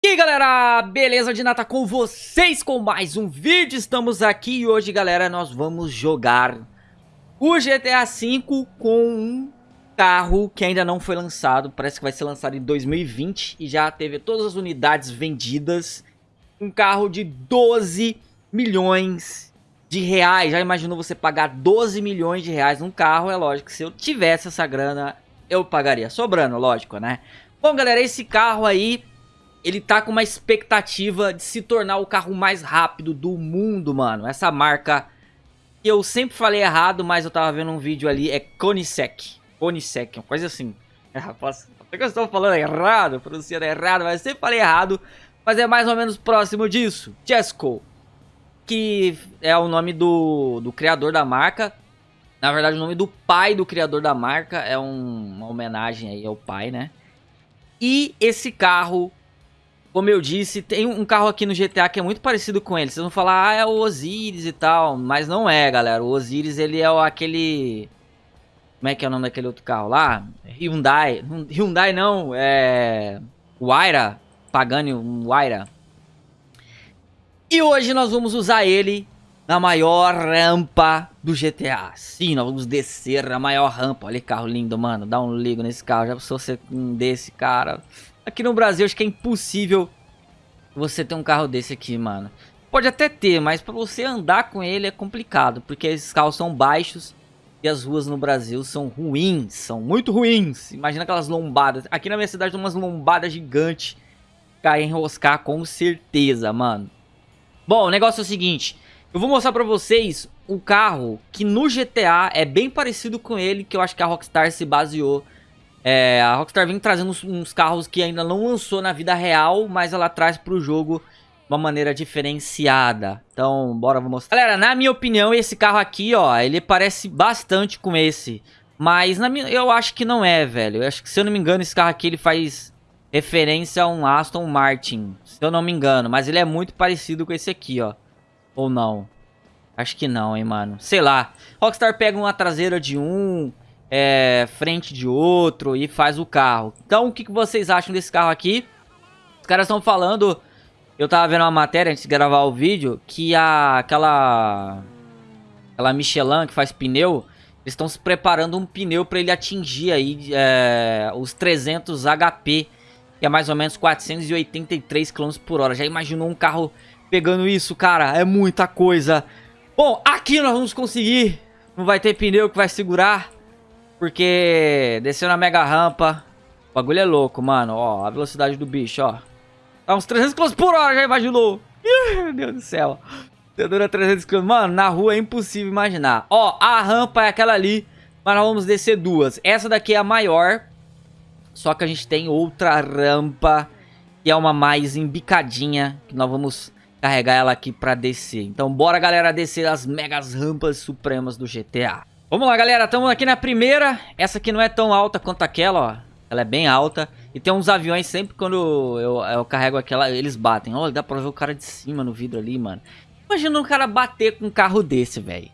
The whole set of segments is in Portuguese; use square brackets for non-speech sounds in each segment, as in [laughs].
E aí galera, beleza de nata com vocês com mais um vídeo, estamos aqui e hoje galera nós vamos jogar o GTA V com um carro que ainda não foi lançado, parece que vai ser lançado em 2020 e já teve todas as unidades vendidas, um carro de 12 milhões de reais, já imaginou você pagar 12 milhões de reais num carro, é lógico que se eu tivesse essa grana eu pagaria, sobrando, lógico né. Bom galera, esse carro aí ele tá com uma expectativa de se tornar o carro mais rápido do mundo, mano. Essa marca eu sempre falei errado, mas eu tava vendo um vídeo ali, é Konisek. Konisek, uma coisa assim. [laughs] É, rapaz, que eu estou falando errado, pronunciando errado, mas eu sempre falei errado. Mas é mais ou menos próximo disso. Jesco, que é o nome do, do criador da marca. Na verdade, o nome do pai do criador da marca é um, uma homenagem aí ao pai, né? E esse carro como eu disse, tem um carro aqui no GTA que é muito parecido com ele. Vocês vão falar, ah, é o Osiris e tal. Mas não é, galera. O Osiris, ele é aquele... Como é que é o nome daquele outro carro lá? Hyundai. Hyundai não, é... Waira. Pagani, Waira. E hoje nós vamos usar ele na maior rampa do GTA. Sim, nós vamos descer na maior rampa. Olha que carro lindo, mano. Dá um ligo nesse carro. Já pensou ser um desse, cara... Aqui no Brasil acho que é impossível você ter um carro desse aqui, mano. Pode até ter, mas pra você andar com ele é complicado, porque esses carros são baixos e as ruas no Brasil são ruins, são muito ruins. Imagina aquelas lombadas. Aqui na minha cidade tem umas lombadas gigantes. Cai enroscar com certeza, mano. Bom, o negócio é o seguinte. Eu vou mostrar pra vocês um carro que no GTA é bem parecido com ele, que eu acho que a Rockstar se baseou é, a Rockstar vem trazendo uns, uns, carros que ainda não lançou na vida real, mas ela traz pro jogo de uma maneira diferenciada. Então, bora, vou mostrar. Galera, na minha opinião, esse carro aqui, ó, ele parece bastante com esse. Mas na minha, eu acho que não é, velho. Eu acho que, se eu não me engano, esse carro aqui, ele faz referência a um Aston Martin. Se eu não me engano. Mas ele é muito parecido com esse aqui, ó. Ou não? Acho que não, hein, mano. Sei lá. Rockstar pega uma traseira de um é, frente de outro e faz o carro. Então, o que, que vocês acham desse carro aqui? Os caras estão falando... Eu tava vendo uma matéria antes de gravar o vídeo que a, aquela... Aquela Michelin que faz pneu... Eles estão se preparando um pneu para ele atingir aí é, os 300 HP, que é mais ou menos 483 km por hora. Já imaginou um carro pegando isso, cara? É muita coisa. Bom, aqui nós vamos conseguir. Não vai ter pneu que vai segurar. Porque desceu na mega rampa. O bagulho é louco, mano. Ó, a velocidade do bicho, ó. Tá uns 300 km por hora, já imaginou? [laughs] Meu Deus do céu. Dura 300 km. Mano, na rua é impossível imaginar. Ó, a rampa é aquela ali. Mas nós vamos descer duas. Essa daqui é a maior. Só que a gente tem outra rampa. Que é uma mais embicadinha. Que nós vamos carregar ela aqui pra descer. Então bora, galera, descer as megas rampas supremas do GTA. Vamos lá, galera. Estamos aqui na primeira. Essa aqui não é tão alta quanto aquela, ó. Ela é bem alta. E tem uns aviões, sempre quando eu, eu carrego aquela, eles batem. Olha, dá pra ver o cara de cima no vidro ali, mano. Imagina um cara bater com um carro desse, velho.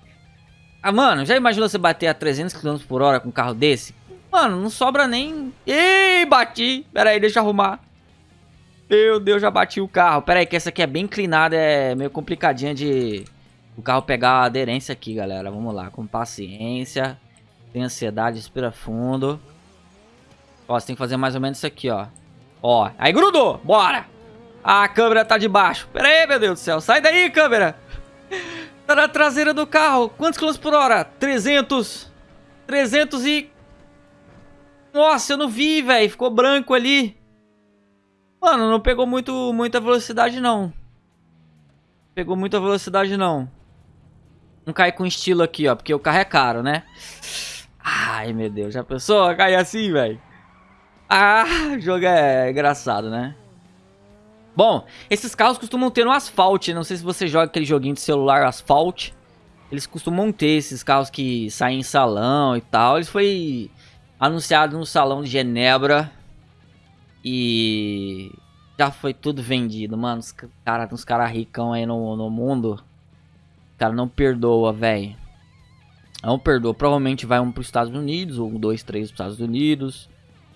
Ah, mano, já imaginou você bater a 300 km por hora com um carro desse? Mano, não sobra nem... Ih, bati. Pera aí, deixa eu arrumar. Meu Deus, já bati o carro. Pera aí, que essa aqui é bem inclinada, é meio complicadinha de o carro pegar a aderência aqui, galera. Vamos lá, com paciência. Tem ansiedade, respira fundo. Ó, você tem que fazer mais ou menos isso aqui, ó. Ó, aí grudou, bora. a câmera tá de baixo. Pera aí, meu Deus do céu. Sai daí, câmera. Tá na traseira do carro. Quantos quilômetros por hora? 300. 300 e... Nossa, eu não vi, velho. Ficou branco ali. Mano, não pegou muito, muita velocidade, não. Pegou muita velocidade, não. Não cai com estilo aqui, ó. Porque o carro é caro, né? Ai, meu Deus. Já pensou cair assim, velho? Ah, o jogo é engraçado, né? Bom, esses carros costumam ter no asfalto. Não sei se você joga aquele joguinho de celular asfalto. Eles costumam ter esses carros que saem em salão e tal. Eles foi anunciado no salão de Genebra. E já foi tudo vendido, mano. Os cara, uns caras ricão aí no, no mundo cara não perdoa, velho. Não perdoa. Provavelmente vai um para os Estados Unidos, ou um, dois, três para os Estados Unidos.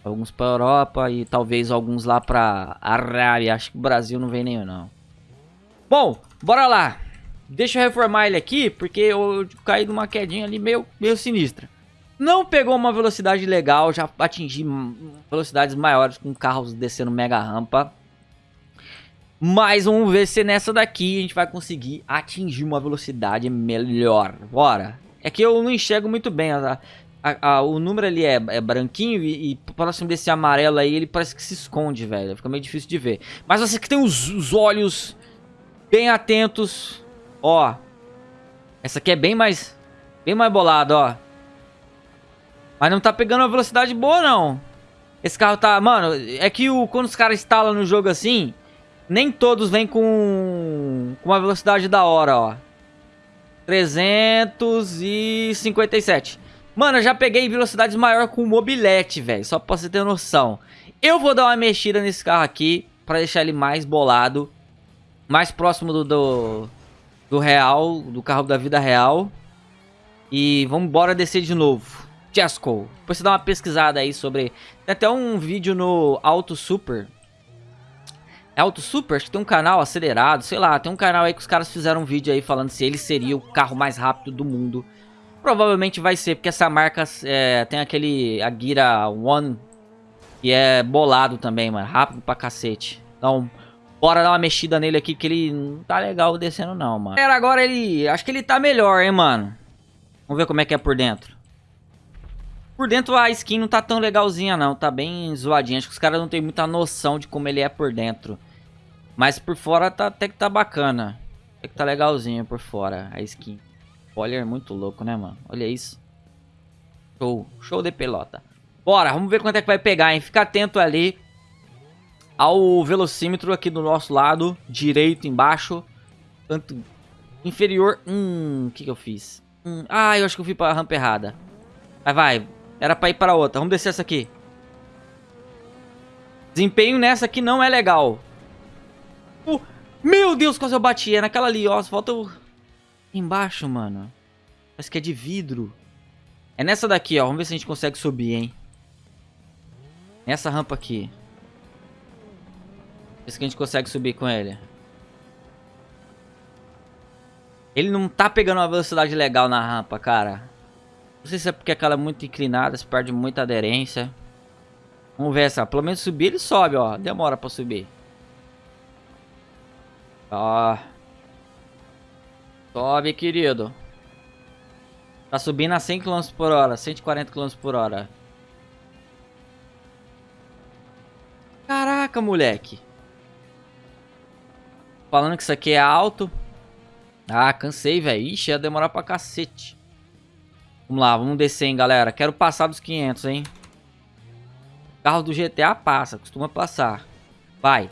Alguns pra Europa e talvez alguns lá pra Arábia. Acho que o Brasil não vem nenhum, não. Bom, bora lá. Deixa eu reformar ele aqui, porque eu caí numa quedinha ali meio, meio sinistra. Não pegou uma velocidade legal, já atingi velocidades maiores com carros descendo mega rampa. Mas vamos ver se nessa daqui a gente vai conseguir atingir uma velocidade melhor. Bora. É que eu não enxergo muito bem. A, a, a, o número ali é, é branquinho e, e próximo desse amarelo aí ele parece que se esconde, velho. Fica meio difícil de ver. Mas você que tem os, os olhos bem atentos. Ó. Essa aqui é bem mais... Bem mais bolada, ó. Mas não tá pegando uma velocidade boa, não. Esse carro tá... Mano, é que o, quando os caras instalam no jogo assim... Nem todos vêm com, com uma velocidade da hora, ó. 357. Mano, eu já peguei velocidades maior com mobilete, velho. Só pra você ter noção. Eu vou dar uma mexida nesse carro aqui. Pra deixar ele mais bolado. Mais próximo do, do, do real. Do carro da vida real. E vamos embora descer de novo. Jesco. Depois você dá uma pesquisada aí sobre... Tem até um vídeo no Auto Super é Auto Super, acho que tem um canal acelerado, sei lá, tem um canal aí que os caras fizeram um vídeo aí falando se ele seria o carro mais rápido do mundo. Provavelmente vai ser, porque essa marca é, tem aquele Agira One, que é bolado também, mano, rápido pra cacete. Então, bora dar uma mexida nele aqui, que ele não tá legal descendo não, mano. Agora ele, acho que ele tá melhor, hein, mano. Vamos ver como é que é por dentro. Por dentro a skin não tá tão legalzinha não, tá bem zoadinha. Acho que os caras não tem muita noção de como ele é por dentro. Mas por fora tá, até que tá bacana. Até que tá legalzinho por fora a skin. Spoiler muito louco, né, mano? Olha isso. Show. Show de pelota. Bora, vamos ver quanto é que vai pegar, hein? Fica atento ali ao velocímetro aqui do nosso lado. Direito embaixo. Tanto inferior. Hum, o que que eu fiz? Hum, ah, eu acho que eu fui pra rampa errada. Vai, vai. Era pra ir pra outra. Vamos descer essa aqui. Desempenho nessa aqui não é legal. Uh, meu Deus, quase eu bati. É naquela ali, ó. Falta o... Embaixo, mano. Parece que é de vidro. É nessa daqui, ó. Vamos ver se a gente consegue subir, hein. Nessa rampa aqui. Ver se a gente consegue subir com ele. Ele não tá pegando uma velocidade legal na rampa, cara. Não sei se é porque aquela é muito inclinada, se perde muita aderência. Vamos ver essa. Pelo menos subir ele sobe, ó. Demora pra subir. Ó. Sobe, querido. Tá subindo a 100 km por hora, 140 km por hora. Caraca, moleque. Falando que isso aqui é alto. Ah, cansei, velho. Ixi, ia demorar pra cacete. Vamos lá, vamos descer, hein, galera. Quero passar dos 500, hein. carro do GTA passa, costuma passar. Vai.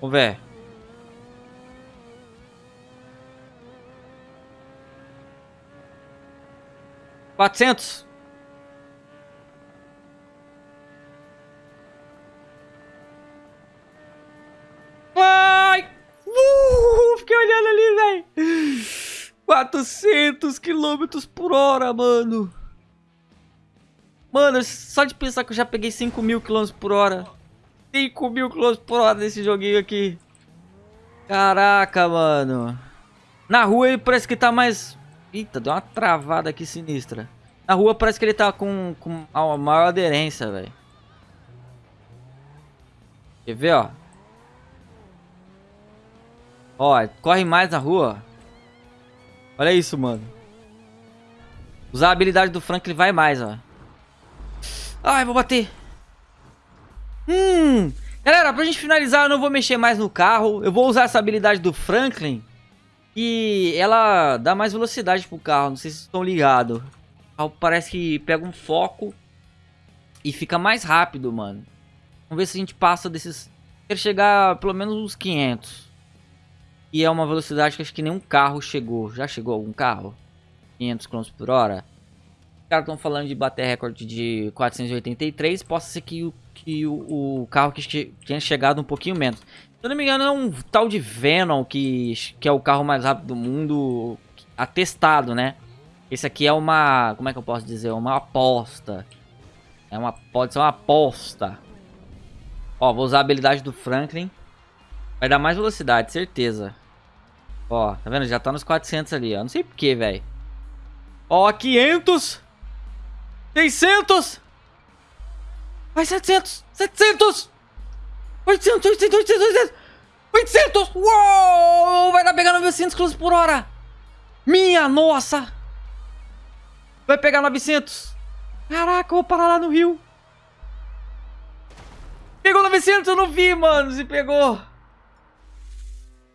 Vamos ver. Quatrocentos. Vai! Uh, fiquei olhando ali, velho. 400 quilômetros por hora, mano. Mano, só de pensar que eu já peguei 5 mil quilômetros por hora. 5 mil km por hora nesse joguinho aqui. Caraca, mano. Na rua ele parece que tá mais... Eita, deu uma travada aqui sinistra. Na rua parece que ele tá com, com a maior aderência, velho. Quer ver, ó? Ó, corre mais na rua. Olha isso, mano. Usar a habilidade do Frank, ele vai mais, ó. Ai, vou bater. Hum, galera, pra gente finalizar, eu não vou mexer mais no carro. Eu vou usar essa habilidade do Franklin. E ela dá mais velocidade pro carro, não sei se vocês estão ligados. O carro parece que pega um foco e fica mais rápido, mano. Vamos ver se a gente passa desses... Quero chegar pelo menos uns 500. E é uma velocidade que acho que nenhum carro chegou. Já chegou algum carro? 500 km por hora? Os caras estão falando de bater recorde de 483. Possa ser que o que o, o carro que tinha chegado um pouquinho menos. Se eu não me engano, é um tal de Venom, que, que é o carro mais rápido do mundo, atestado, né? Esse aqui é uma... Como é que eu posso dizer? Uma aposta. É uma... Pode ser uma aposta. Ó, vou usar a habilidade do Franklin. Vai dar mais velocidade, certeza. Ó, tá vendo? Já tá nos 400 ali, ó. Não sei porquê, velho. Ó, 500. 600. Vai, 700. 700. 800, 800, 800, 800. 800. Uou! Vai dar pegando 900 km por hora. Minha nossa. Vai pegar 900. Caraca, eu vou parar lá no rio. Pegou 900, eu não vi, mano, se pegou.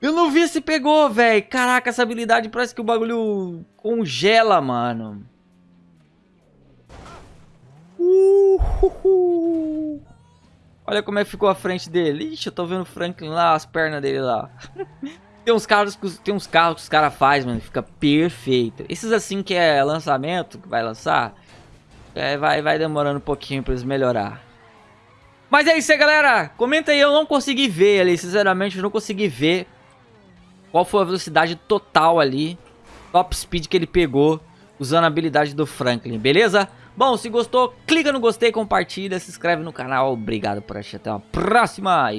Eu não vi se pegou, velho. Caraca, essa habilidade parece que o bagulho congela, mano. Uh, Olha como é que ficou a frente dele. Ixi, eu tô vendo o Franklin lá, as pernas dele lá. tem uns carros que, tem uns carros que os caras fazem, mano. Fica perfeito. Esses assim que é lançamento, que vai lançar, é, vai, vai demorando um pouquinho pra eles melhorar. Mas é isso aí, galera. Comenta aí, eu não consegui ver ali, sinceramente, eu não consegui ver qual foi a velocidade total ali, top speed que ele pegou usando a habilidade do Franklin, beleza? Bom, se gostou, clica no gostei, compartilha, se inscreve no canal. Obrigado por assistir, até a próxima.